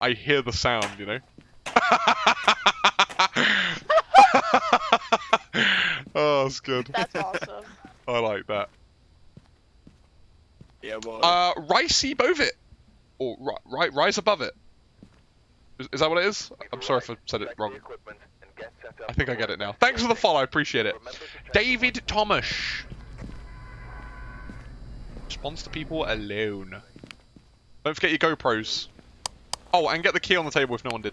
I hear the sound, you know. oh, that's good. That's awesome. I like that. Yeah, boy. Uh, Ricey Bovit, or ri- right, rise above it. Is, is that what it is? I'm sorry if I said it wrong. I think I get it now. Thanks for the follow, I appreciate it. David Thomas. Responds to people alone. Don't forget your GoPros. Oh, and get the key on the table if no one did.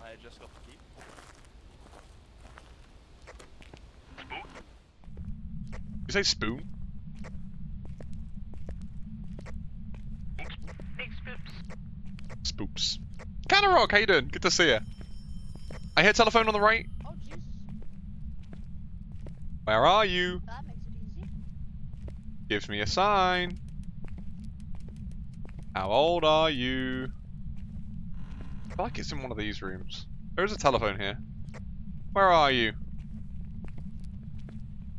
I just got the key. You say spoon? Big spoops. Spoops. Rock, how you doing? Good to see you. I hear telephone on the right. Oh, Jesus. Where are you? That makes it easy. Gives me a sign. How old are you? I feel like it's in one of these rooms. There is a telephone here. Where are you?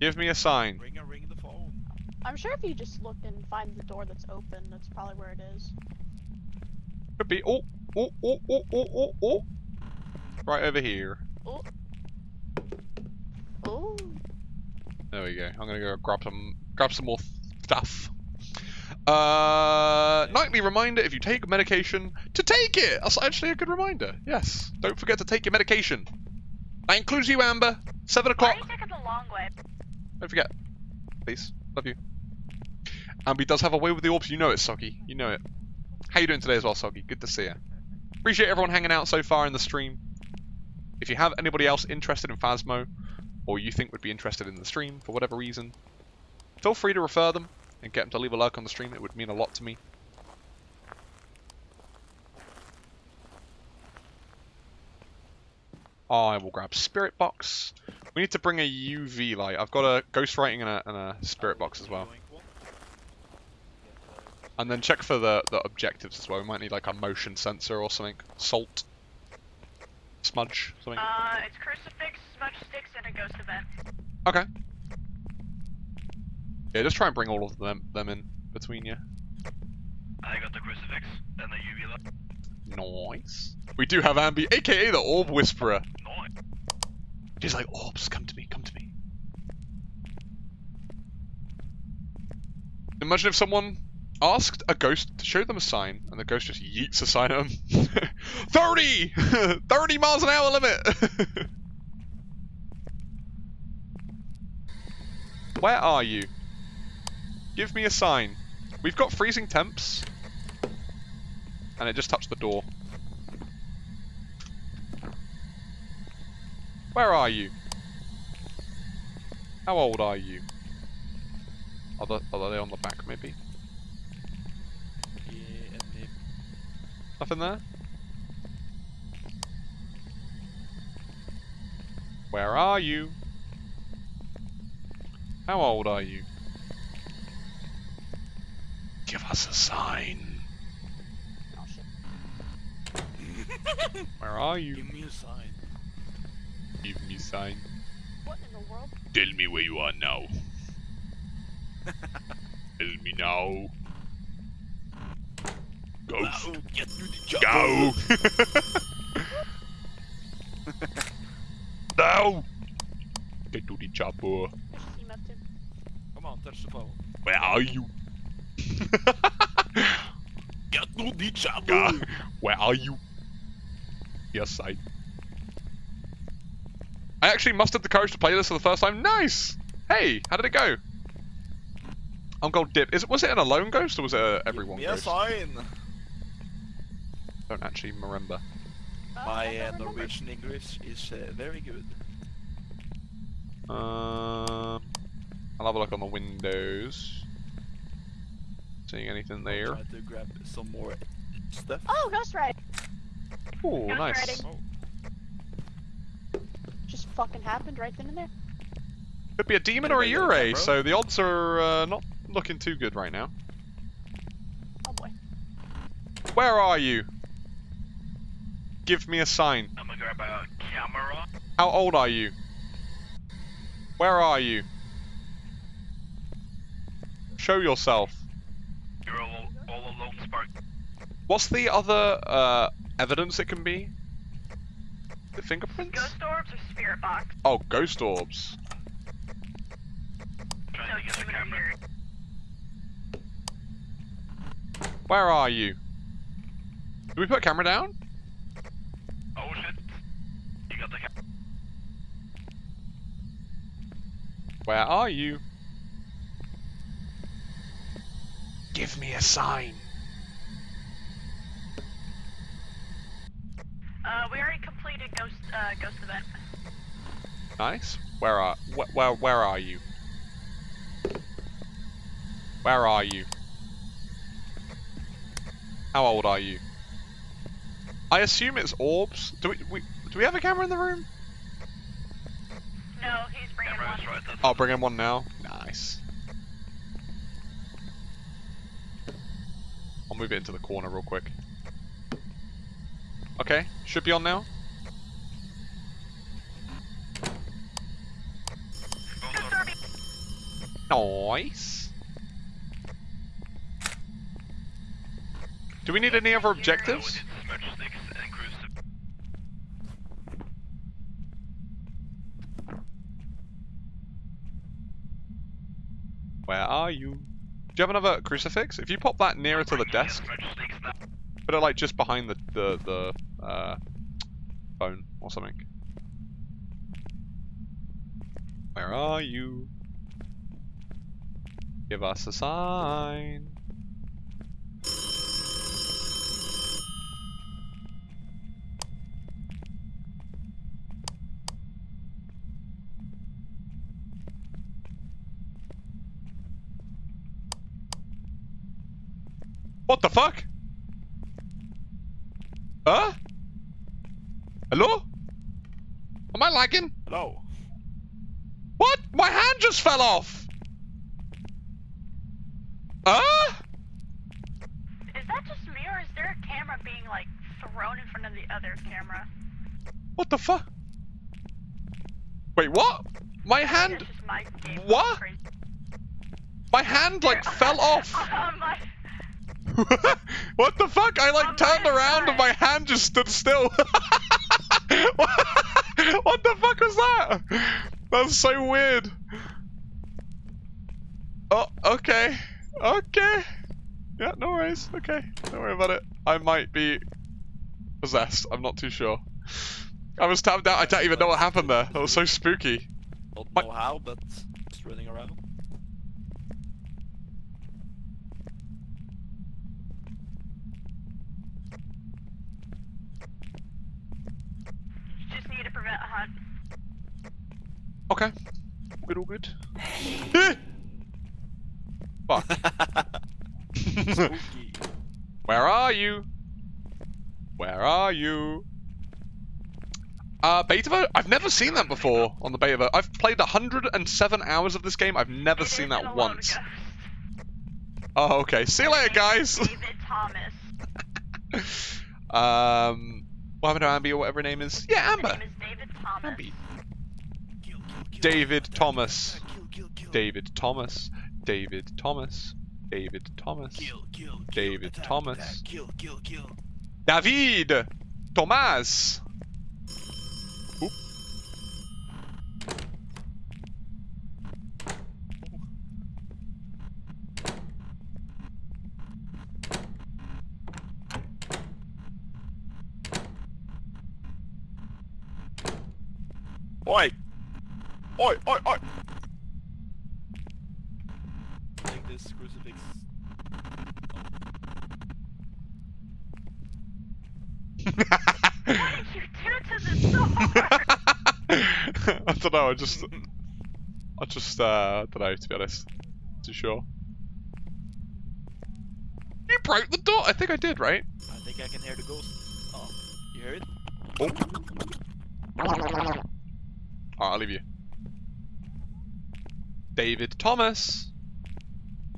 Give me a sign. Ring a ring the phone. I'm sure if you just look and find the door that's open, that's probably where it is. Could be. Oh, oh, oh, oh, oh, oh, oh. oh. Right over here. Oh. oh. There we go. I'm gonna go grab some, grab some more stuff. Uh, nightly reminder: if you take medication, to take it. That's actually a good reminder. Yes. Don't forget to take your medication. That includes you, Amber. Seven o'clock. are you taking the long way? Don't forget. Please. Love you. Amber does have a way with the orbs. You know it, Soggy. You know it. How you doing today as well, Soggy? Good to see you. Appreciate everyone hanging out so far in the stream. If you have anybody else interested in Phasmo, or you think would be interested in the stream for whatever reason, feel free to refer them and get them to leave a like on the stream. It would mean a lot to me. I will grab Spirit Box. We need to bring a UV light. I've got a ghost writing and a, and a Spirit Box as well. And then check for the, the objectives as well. We might need like a motion sensor or something. Salt. Smudge. Something. Uh, it's crucifix, smudge sticks, and a ghost event. Okay. Yeah, just try and bring all of them them in between you. I got the crucifix and the UV light. Nice. We do have Ambi, aka the Orb Whisperer. Nice. She's like, Orbs, come to me, come to me. Imagine if someone asked a ghost to show them a sign, and the ghost just yeets a sign at them. 30! 30 miles an hour limit! Where are you? Give me a sign. We've got freezing temps. And it just touched the door. Where are you? How old are you? Are, the, are they on the back, maybe? Yeah, they Nothing there? Where are you? How old are you? Give us a sign. Oh shit. Where are you? give me a sign. Give me a sign. What in the world? Tell me where you are now. Tell me now. Go. Now, get to the job. Go. now. Get to the chopper. There's just EMF too. Come on, touch the phone. Where are you? Get to the job. God, where are you? Yes, I. I actually mustered the courage to play this for the first time. Nice. Hey, how did it go? I'm gold dip. Is it was it an alone ghost or was it a everyone Give me ghost? sign. Don't actually remember. My uh. Norwegian English is uh, very good. Um, I'll have a look on the windows. Seeing anything there? Try to grab some more stuff. Oh, ghost writing. Oh, Ghost nice. writing. Oh, Just fucking happened right then and there. Could be a demon or a Anybody Yurei, camera? so the odds are uh, not looking too good right now. Oh boy. Where are you? Give me a sign. I'm gonna grab a camera. How old are you? Where are you? Show yourself. You're all, all lone spark. What's the other uh, evidence it can be? The fingerprints? Ghost orbs or spirit box? Oh, ghost orbs. So to you get the would camera. hear Where are you? Did we put a camera down? Oh shit. You got the camera. Where are you? Give me a sign. Uh, we already completed ghost uh, ghost event. Nice. Where are wh- where where are you? Where are you? How old are you? I assume it's orbs. Do we, we do we have a camera in the room? No, he's bringing Camera one. right. I'll bring in one now. Nice. I'll move it into the corner real quick. Okay, should be on now. Ghost Ghost orb. orb. Nice. Do we need any other Uh, we objectives? Where are you? Do you have another crucifix? If you pop that nearer to the desk, put it like just behind the the the uh, phone or something. Where are you? Give us a sign. What the fuck? Huh? Hello? Am I lagging? Hello. What? My hand just fell off! Huh? Is that just me or is there a camera being like thrown in front of the other camera? What the fuck? Wait, what? My hand, my game What? my hand like fell off. On oh my- what the fuck? I like oh On turned around and my hand just stood still. what the fuck was that? That's so weird. Oh, okay. Okay. Yeah, no worries. Okay. Don't worry about it. I might be possessed. I'm not too sure. I was tapped out. I don't even know what happened there. That was so spooky. Don't My- know how, but just running around. You just need to prevent a hunt. Okay. Good, all good. Fuck. Where are you? Where are you? Uh, beta ver- I've never seen that before on the beta ver- I've played 107 hours of this game. I've never seen that once. Oh, okay. See you later, guys. David Thomas. um, what happened to Ambi or whatever her name is? Yeah, Amber. name is David Thomas. Ambi. David Thomas. David Thomas. David Thomas. David Thomas. Kill, kill, kill. David attack, Thomas. attack, Kill, kill, kill. David Thomas. Oop. Oi! Oi, oi, oi! Take this crucifix. What did you do to the door? I don't know. I just, I just, uh, I don't know. To be honest, too sure. You broke the door. I think I did, right? I think I can hear the ghost. Oh, you hear it? Alright, I'll leave you. David Thomas.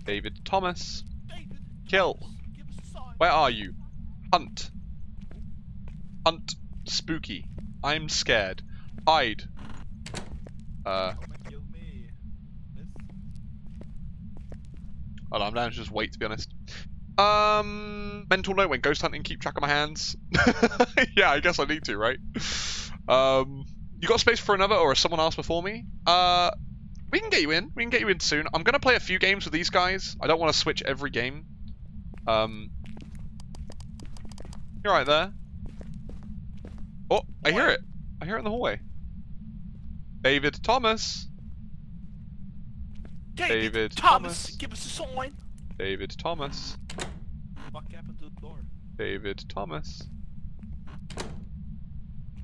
David Thomas. Kill. Give us a sign. Where are you? Hunt. Hunt. Spooky. I'm scared. Hide. Uh, Come and kill me. This? hold on, I'm down to just wait to be honest. Um, mental note when ghost hunting, keep track of my hands. yeah, I guess I need to, right? Um, you got space for another, or is someone else before me? Uh, we can get you in. We can get you in soon. I'm gonna play a few games with these guys. I don't want to switch every game. Um, you're right there. Oh, I hear it. I hear it in the hallway. David Thomas. David Thomas, Thomas. give us a sign. David Thomas. What happened to the door? David Thomas.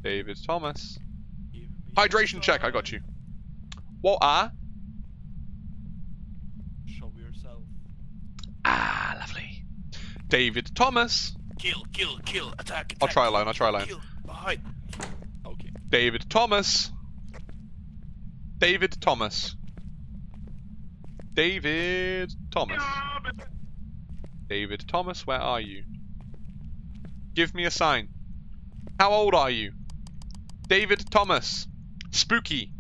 David Thomas. Hydration check, I got you. What are? Show yourself. Ah, lovely. David Thomas. Kill, kill, kill, attack, attack. I'll try alone, I'll try alone. Kill, hide. Okay. David Thomas. David Thomas. David Thomas. David Thomas, where are you? Give me a sign. How old are you? David Thomas. Spooky.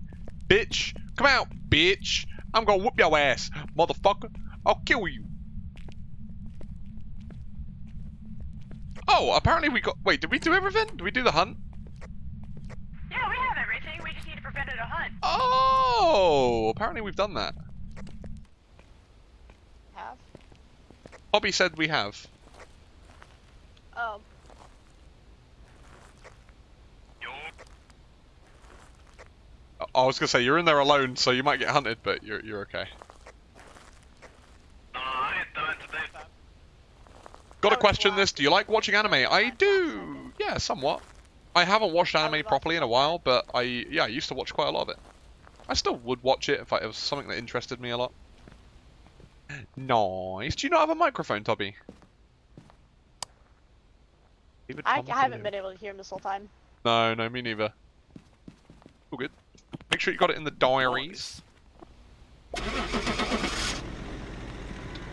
Bitch. Come out, bitch. I'm gonna whoop your ass, motherfucker. I'll kill you. Oh, apparently we got. Wait, did we do everything? Did we do the hunt? Yeah, we have everything. We just need to prevent it a hunt. Oh, apparently we've done that. Have. Bobby said we have. Oh, Yo. I- I was gonna say you're in there alone, so you might get hunted, but you're you're okay. No, I ain't done today. Got to Oh, question this. Do you like watching anime? I do. Yeah, somewhat. I haven't watched anime properly in a while, but I yeah I used to watch quite a lot of it. I still would watch it if I, it was something that interested me a lot. Nice. Do you not have a microphone, Toby? I, haven't been able to hear him this whole time. No, no, me neither. All good. Make sure you got it in the diaries.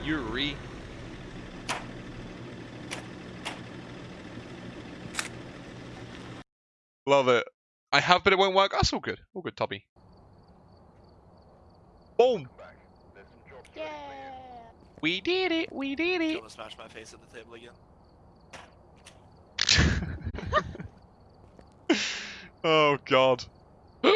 Yurei. Love it. I have, but it won't work. That's all good. All good, Tubby. Boom. Yeah. We did it. We did it. Gonna smash my face at the table again. oh God.